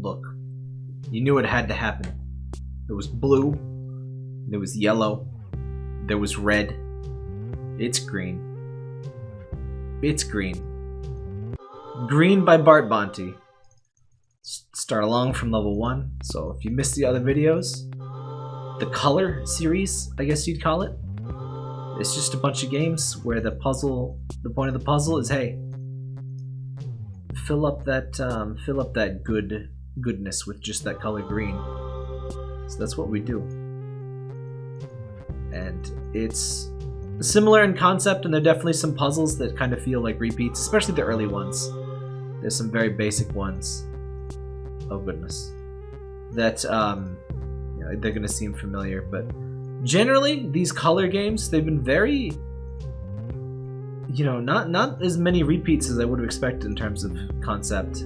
Look, you knew it had to happen. There was blue, there was yellow, there was red. It's green. It's green. Green by Bart Bonte. Start along from level 1, so if you missed the other videos, the color series, I guess you'd call it. It's just a bunch of games where the puzzle, the point of the puzzle is, hey, fill up that, um, fill up that good goodness with just that color green. So that's what we do. And it's similar in concept, and there are definitely some puzzles that kind of feel like repeats, especially the early ones. There's some very basic ones. Oh goodness. That um, you know, they're gonna seem familiar, but generally these color games they've been very you know not not as many repeats as i would have expected in terms of concept.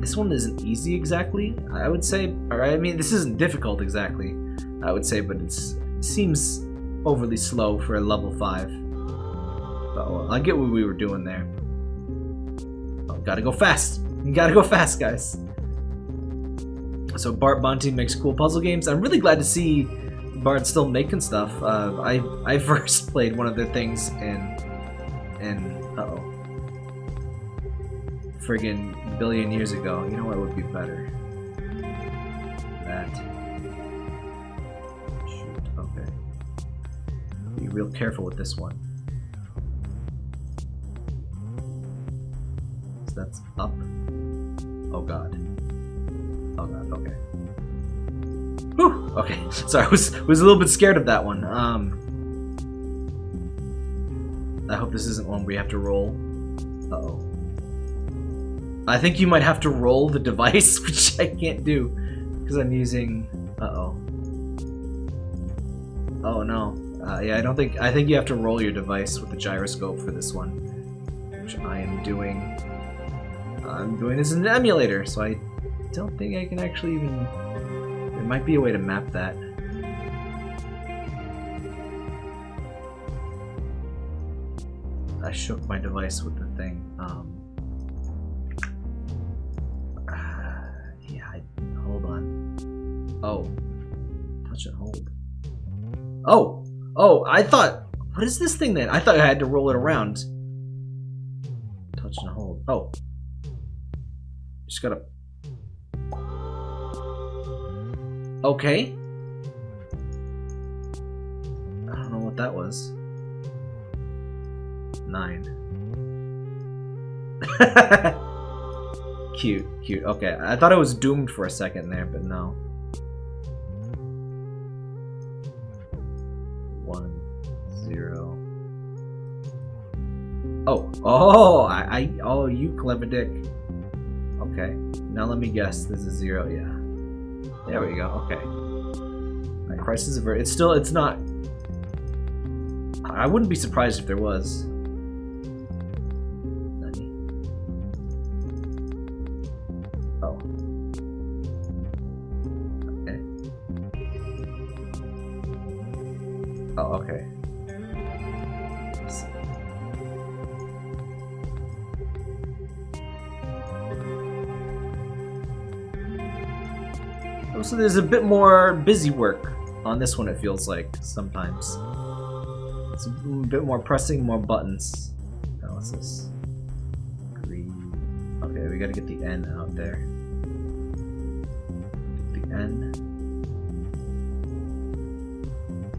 This one isn't easy exactly i would say or i mean this isn't difficult exactly i would say but it seems overly slow for a level 5 but well, i get what we were doing there. Oh, gotta go fast. You gotta go fast guys. So Bart Bonte makes cool puzzle games. I'm really glad to see Bart still making stuff. Uh, I I first played one of their things in in uh oh friggin' billion years ago. You know what would be better? That. Shoot. Okay. Be real careful with this one. So that's up. Oh god. Oh god, okay. Okay. Sorry, I was was a little bit scared of that one. Um I hope this isn't one we have to roll. Uh-oh. I think you might have to roll the device, which I can't do. Because I'm using uh-oh. Oh no. Uh, yeah, I don't think I think you have to roll your device with the gyroscope for this one. Which I am doing. I'm doing this in an emulator, so I don't think I can actually even... Might be a way to map that. I shook my device with the thing. Um, uh, yeah, I, hold on. Oh. Touch and hold. Oh! Oh, I thought... What is this thing then? I thought I had to roll it around. Touch and hold. Oh. Just gotta Okay. I don't know what that was. Nine. cute, cute. Okay, I thought I was doomed for a second there, but no. One, zero. Oh, oh, I, I, oh, you clever dick. Okay, now let me guess. This is zero, yeah. There we go. Okay. Right, crisis averted. It's still. It's not. I wouldn't be surprised if there was. There's a bit more busy work on this one, it feels like, sometimes. It's a bit more pressing, more buttons. What's this? Green. Okay, we gotta get the N out there. Get the N.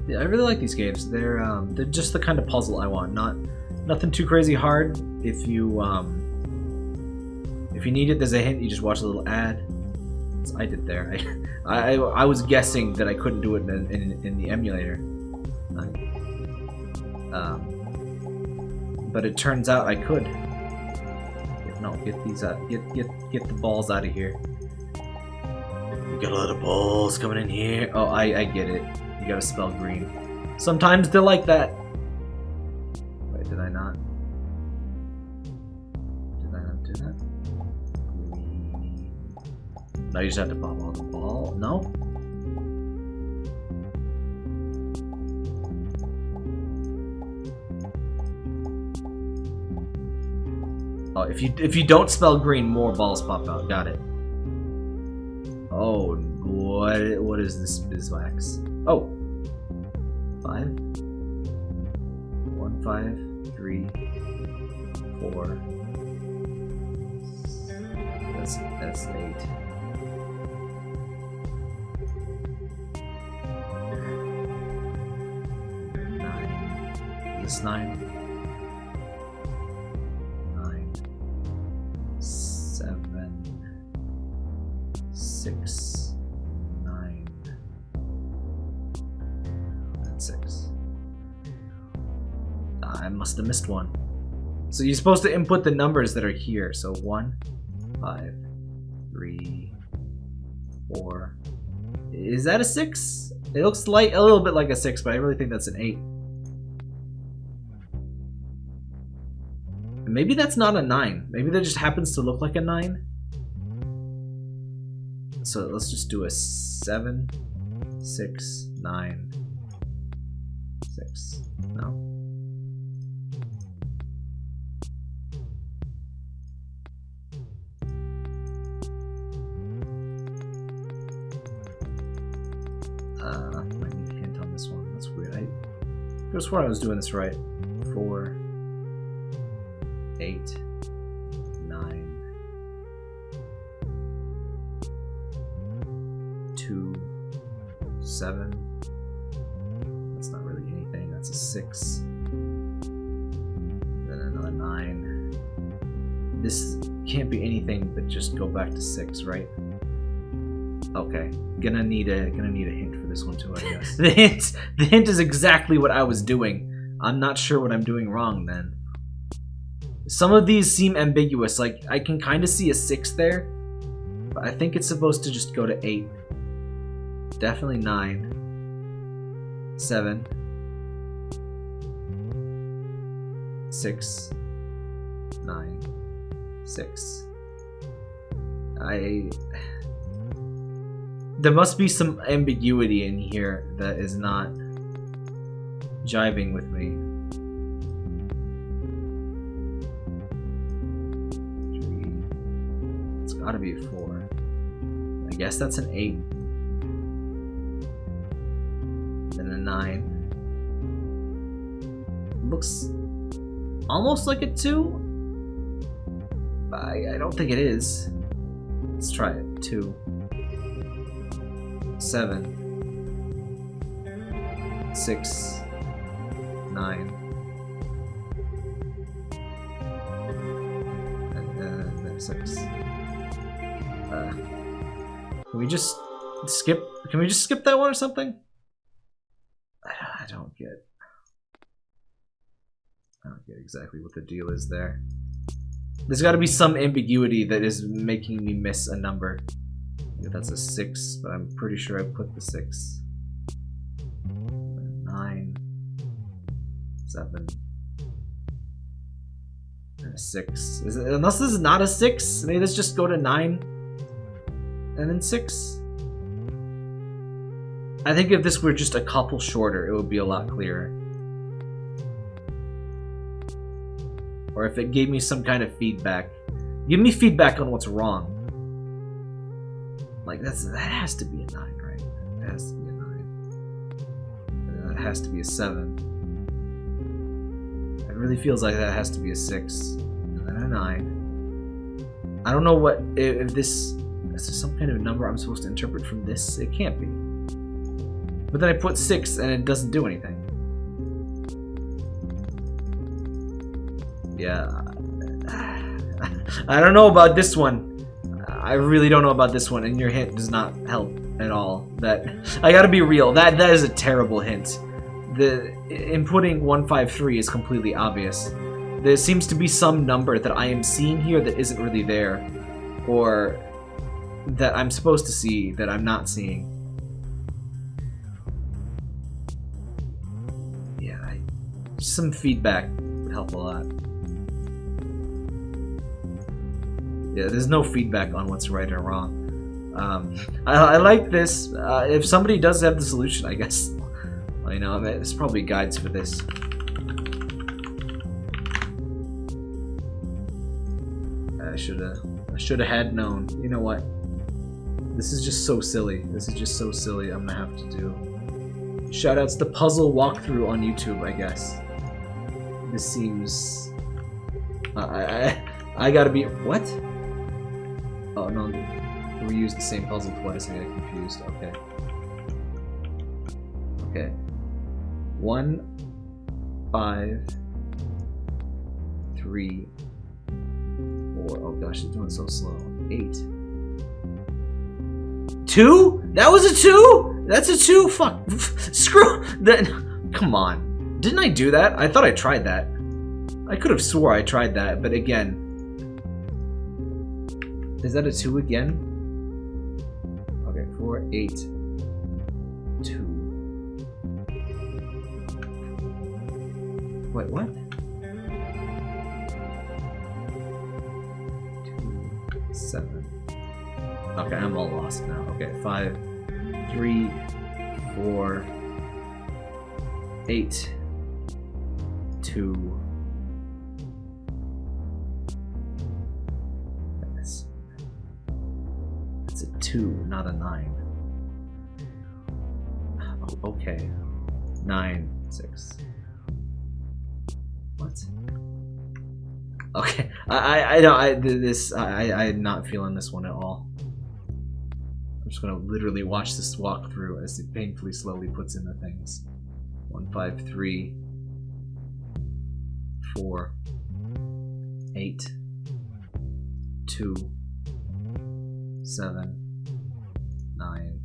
Yeah, I really like these games. They're um, they're just the kind of puzzle I want. Not nothing too crazy hard. If you um, if you need it, there's a hint. You just watch a little ad. I did there. I, I, I was guessing that I couldn't do it in, in, in the emulator. Um, but it turns out I could. No, get these out. Get get get the balls out of here. You got a lot of balls coming in here. Oh, I I get it. You gotta spell green. Sometimes they're like that. Wait, did I not? You just have to pop all the ball. No? Oh, if you if you don't spell green, more balls pop out. Got it. Oh, what what is this beeswax? Oh, five, one, five, three, four. That's that's eight. Is nine? Nine. Seven. Six. Nine. And six. Ah, I must have missed one. So you're supposed to input the numbers that are here. So one, five, three, four. Is that a six? It looks like a little bit like a six, but I really think that's an Maybe that's not a nine. Maybe that just happens to look like a nine. So let's just do a seven, six, nine, six. No. Uh, I need a hint on this one. That's weird. I have sworn I was doing this right. Four, six. Then another nine. This can't be anything but just go back to six, right? Okay, gonna need a gonna need a hint for this one too, I guess. the hint, the hint is exactly what I was doing. I'm not sure what I'm doing wrong then. Some of these seem ambiguous. Like I can kind of see a six there, but I think it's supposed to just go to eight. Definitely nine, seven, six, nine, six. I there must be some ambiguity in here that is not jiving with me. It's gotta be a four. I guess that's an eight. Then a nine. Looks almost like a two. I, I don't think it is. Let's try it. Two seven, six, nine, and then, then six. Uh, can we just skip? Can we just skip that one or something? I don't get. I don't get exactly what the deal is there. There's got to be some ambiguity that is making me miss a number. That's a six, but I'm pretty sure I put the six. Nine, seven, and a six. Is it, unless this is not a six, maybe let's just go to nine and then six. I think if this were just a couple shorter, it would be a lot clearer. Or if it gave me some kind of feedback. Give me feedback on what's wrong. Like that's that has to be a nine, right? That has to be a nine. That has to be a seven. It really feels like that has to be a six, and then a nine. I don't know what if, if this is some kind of number I'm supposed to interpret from this. It can't be. But then I put six and it doesn't do anything. Yeah. I don't know about this one. I really don't know about this one, and your hint does not help at all. That I gotta be real. That that is a terrible hint. The inputting 153 is completely obvious. There seems to be some number that I am seeing here that isn't really there, or that I'm supposed to see that I'm not seeing. Yeah, I, some feedback would help a lot. Yeah, there's no feedback on what's right or wrong. Um, I, I, like this. Uh, if somebody does have the solution, I guess. I know, I mean, there's probably guides for this. I should have. I should have had known. You know what? This is just so silly. This is just so silly. I'm gonna have to do. Shoutouts to puzzle walkthrough on YouTube, I guess. This seems. I I I gotta be what? Oh no, we used the same puzzle twice. I get confused. Okay. Okay. One, five, three, four. Oh gosh, it's doing so slow. Eight. Two? That was a two? That's a two? Fuck. Screw that. Come on. Didn't I do that? I thought I tried that. I could have swore I tried that, but again. Is that a two again? Okay, four, eight, two. Wait, what? Two, seven. Okay, I'm all lost now. Okay, five, three, four, eight, two. Two, not a nine. Oh, okay. Nine, six. What? Okay, I I I don't I this I I'm not feeling this one at all. I'm just gonna literally watch this walkthrough as it painfully slowly puts in the things. One five three four eight two seven nine.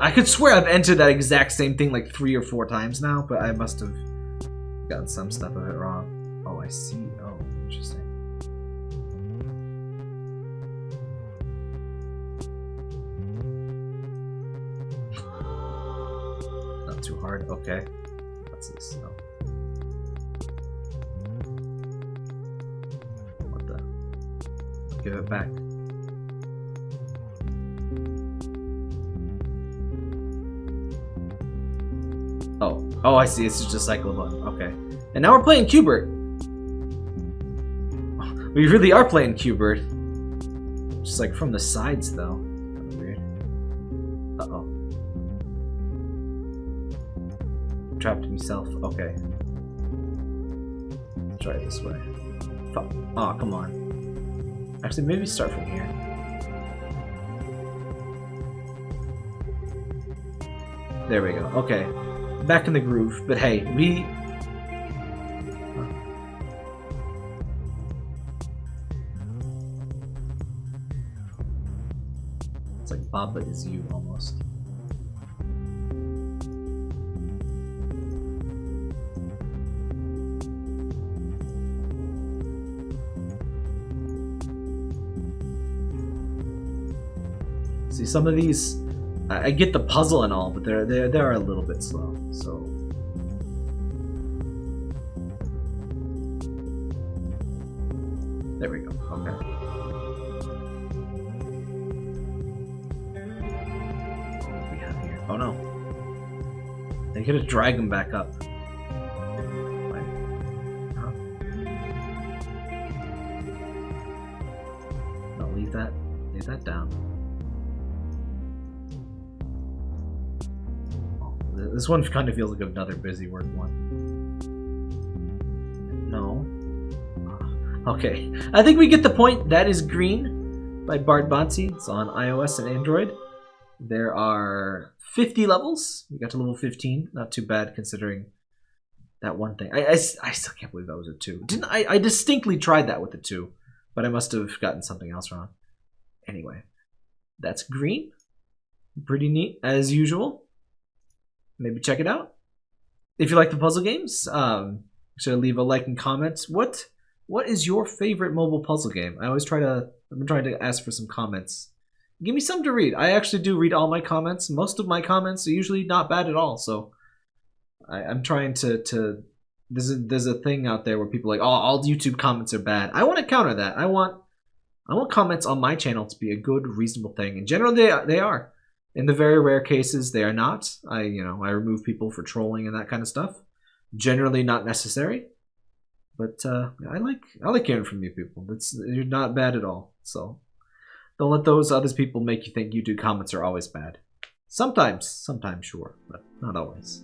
I could swear I've entered that exact same thing like three or four times now, but I must have gotten some stuff of it wrong. Oh, I see. Oh, interesting. Not too hard. Okay. What's this? Oh. What the? Give it back. Oh, I see. It's just a cycle button. Okay. And now we're playing Qbert. We really are playing Qbert. Just like from the sides, though. Weird. Uh oh. Trapped himself. Okay. Try it this way. Fuck. Oh, come on. Actually, maybe start from here. There we go. Okay back in the groove. But hey, we. It's like Baba is you almost. See, some of these I, get the puzzle and all, but they're they're, they are a little bit slow. So. There we go. Okay. What we have here? Oh no. They could have dragged him back up. This one kind of feels like another busy work one. No. Ah, okay. I think we get the point. That is Green by Bart Bonte. It's on iOS and Android. There are 50 levels. We got to level 15. Not too bad considering that one thing. I, I, I still can't believe that was a 2. Didn't I, I distinctly tried that with a 2, but I must have gotten something else wrong. Anyway, that's Green. Pretty neat, as usual maybe check it out. If you like the puzzle games, um, should leave a like and comment. What what is your favorite mobile puzzle game? I always try to I'm trying to ask for some comments. Give me some to read. I actually do read all my comments. Most of my comments are usually not bad at all. So I, am trying to to there's a there's a thing out there where people like, oh, all YouTube comments are bad. I want to counter that. I want I want comments on my channel to be a good, reasonable thing. And generally, they they are. In the very rare cases, they are not. I, you know, I remove people for trolling and that kind of stuff. Generally not necessary. But uh, I like I like hearing from you people. It's you're not bad at all. So don't let those other people make you think YouTube comments are always bad. Sometimes, sometimes sure, but not always.